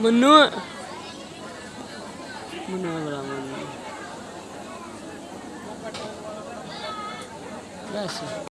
Menua. Menua berapa? Biasa.